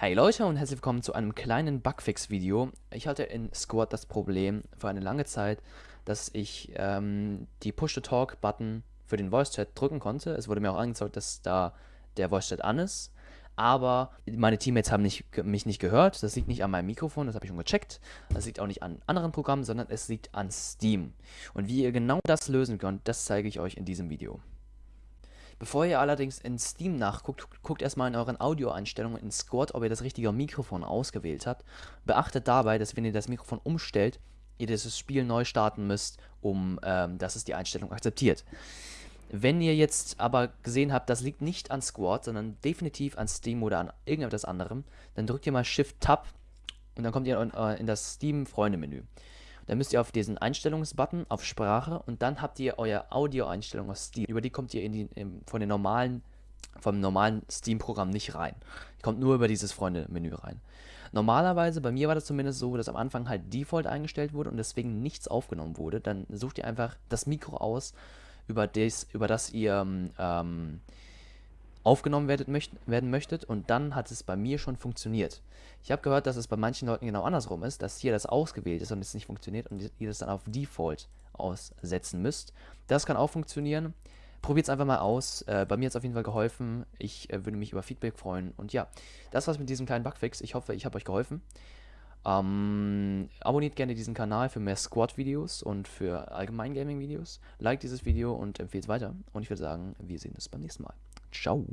Hey Leute und herzlich willkommen zu einem kleinen Bugfix-Video. Ich hatte in Squad das Problem für eine lange Zeit, dass ich ähm, die Push-to-Talk-Button für den Voice-Chat drücken konnte. Es wurde mir auch angezeigt, dass da der Voice-Chat an ist. Aber meine Teammates haben nicht, mich nicht gehört. Das liegt nicht an meinem Mikrofon, das habe ich schon gecheckt. Das liegt auch nicht an anderen Programmen, sondern es liegt an Steam. Und wie ihr genau das lösen könnt, das zeige ich euch in diesem Video. Bevor ihr allerdings in Steam nachguckt, guckt erstmal in euren Audioeinstellungen in Squad, ob ihr das richtige Mikrofon ausgewählt habt. Beachtet dabei, dass wenn ihr das Mikrofon umstellt, ihr dieses Spiel neu starten müsst, um ähm, dass es die Einstellung akzeptiert. Wenn ihr jetzt aber gesehen habt, das liegt nicht an Squad, sondern definitiv an Steam oder an irgendetwas anderem, dann drückt ihr mal Shift-Tab und dann kommt ihr in, äh, in das Steam-Freunde-Menü. Dann müsst ihr auf diesen Einstellungsbutton auf Sprache und dann habt ihr euer Audio-Einstellung aus Steam. Über die kommt ihr in die, in, von den normalen, vom normalen Steam-Programm nicht rein. Ihr kommt nur über dieses Freunde-Menü rein. Normalerweise, bei mir war das zumindest so, dass am Anfang halt Default eingestellt wurde und deswegen nichts aufgenommen wurde. Dann sucht ihr einfach das Mikro aus, über das, über das ihr ähm, aufgenommen werdet, möcht werden möchtet und dann hat es bei mir schon funktioniert. Ich habe gehört, dass es bei manchen Leuten genau andersrum ist, dass hier das ausgewählt ist und es nicht funktioniert und ihr das dann auf Default aussetzen müsst. Das kann auch funktionieren. Probiert es einfach mal aus. Äh, bei mir hat es auf jeden Fall geholfen. Ich äh, würde mich über Feedback freuen. Und ja, das war's mit diesem kleinen Bugfix. Ich hoffe, ich habe euch geholfen. Ähm, abonniert gerne diesen Kanal für mehr Squad-Videos und für allgemein Gaming-Videos. Like dieses Video und empfehlt es weiter. Und ich würde sagen, wir sehen uns beim nächsten Mal. Ciao.